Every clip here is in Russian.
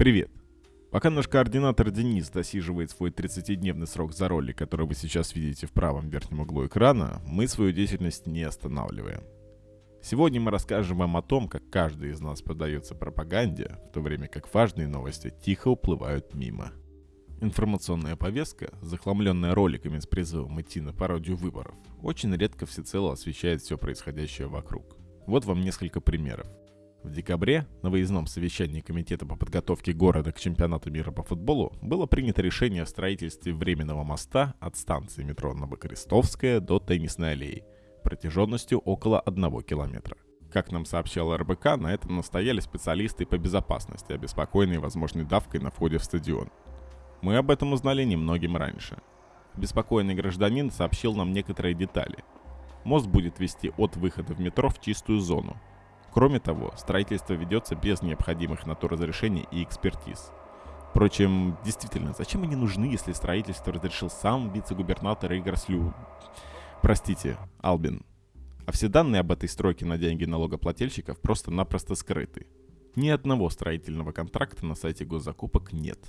Привет! Пока наш координатор Денис досиживает свой 30-дневный срок за роли, который вы сейчас видите в правом верхнем углу экрана, мы свою деятельность не останавливаем. Сегодня мы расскажем вам о том, как каждый из нас поддается пропаганде, в то время как важные новости тихо уплывают мимо. Информационная повестка, захламленная роликами с призывом идти на пародию выборов, очень редко всецело освещает все происходящее вокруг. Вот вам несколько примеров. В декабре на выездном совещании Комитета по подготовке города к чемпионату мира по футболу было принято решение о строительстве временного моста от станции метро Новокрестовская до Теннисной аллеи протяженностью около 1 километра. Как нам сообщал РБК, на этом настояли специалисты по безопасности, обеспокоенные возможной давкой на входе в стадион. Мы об этом узнали немногим раньше. Беспокойный гражданин сообщил нам некоторые детали. Мост будет вести от выхода в метро в чистую зону, Кроме того, строительство ведется без необходимых на то разрешений и экспертиз. Впрочем, действительно, зачем они нужны, если строительство разрешил сам вице-губернатор Игорь Слю... Простите, Албин. А все данные об этой стройке на деньги налогоплательщиков просто-напросто скрыты. Ни одного строительного контракта на сайте госзакупок нет.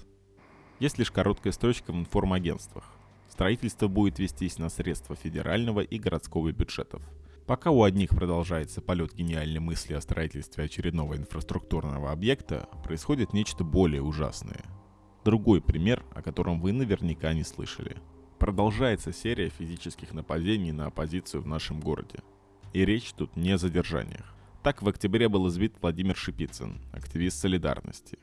Есть лишь короткая строчка в информагентствах. Строительство будет вестись на средства федерального и городского бюджетов – Пока у одних продолжается полет гениальной мысли о строительстве очередного инфраструктурного объекта, происходит нечто более ужасное. Другой пример, о котором вы наверняка не слышали. Продолжается серия физических нападений на оппозицию в нашем городе. И речь тут не о задержаниях. Так в октябре был избит Владимир Шипицын, активист солидарности.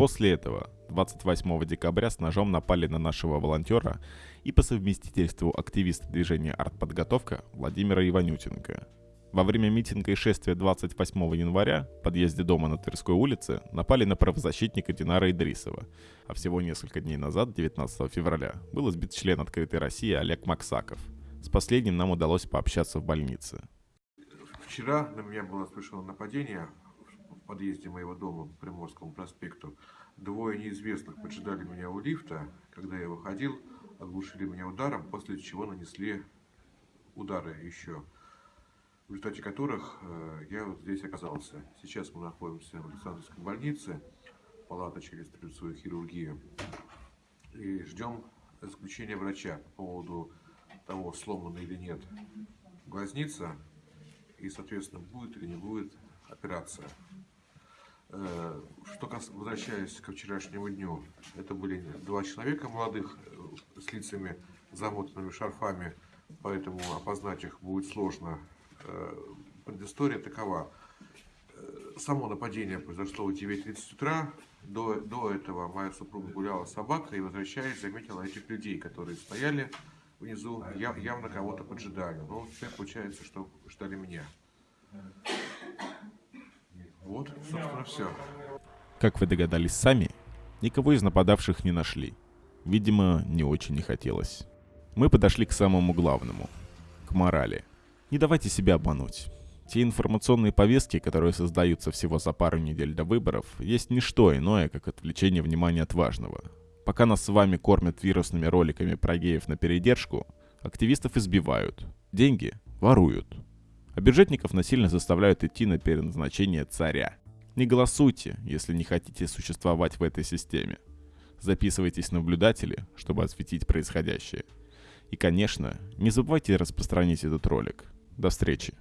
После этого 28 декабря с ножом напали на нашего волонтера и по совместительству активиста движения «Артподготовка» Владимира Иванютенко. Во время митинга и шествия 28 января в подъезде дома на Тверской улице напали на правозащитника Динара Идрисова, а всего несколько дней назад, 19 февраля, был избит член «Открытой России» Олег Максаков. С последним нам удалось пообщаться в больнице. Вчера на меня было совершено нападение в подъезде моего дома по Приморскому проспекту. Двое неизвестных поджидали меня у лифта, когда я выходил, оглушили меня ударом, после чего нанесли удары еще, в результате которых э, я вот здесь оказался. Сейчас мы находимся в Александровской больнице, палата через лицевую хирургию, и ждем заключения врача по поводу того, сломана или нет глазница, и, соответственно, будет или не будет операция. Э, что возвращаясь к вчерашнему дню, это были два человека молодых э, с лицами замотанными шарфами, поэтому опознать их будет сложно. Э, предыстория такова. Само нападение произошло в 9.30 утра. До, до этого моя супруга гуляла с собакой и, возвращаясь, заметила этих людей, которые стояли внизу, явно кого-то поджидали. Но теперь получается, что ждали меня. Вот, собственно, все. Как вы догадались сами, никого из нападавших не нашли. Видимо, не очень не хотелось. Мы подошли к самому главному. К морали. Не давайте себя обмануть. Те информационные повестки, которые создаются всего за пару недель до выборов, есть не что иное, как отвлечение внимания от важного. Пока нас с вами кормят вирусными роликами про геев на передержку, активистов избивают, деньги воруют, а бюджетников насильно заставляют идти на переназначение царя. Не голосуйте, если не хотите существовать в этой системе. Записывайтесь наблюдатели, чтобы осветить происходящее. И, конечно, не забывайте распространить этот ролик. До встречи!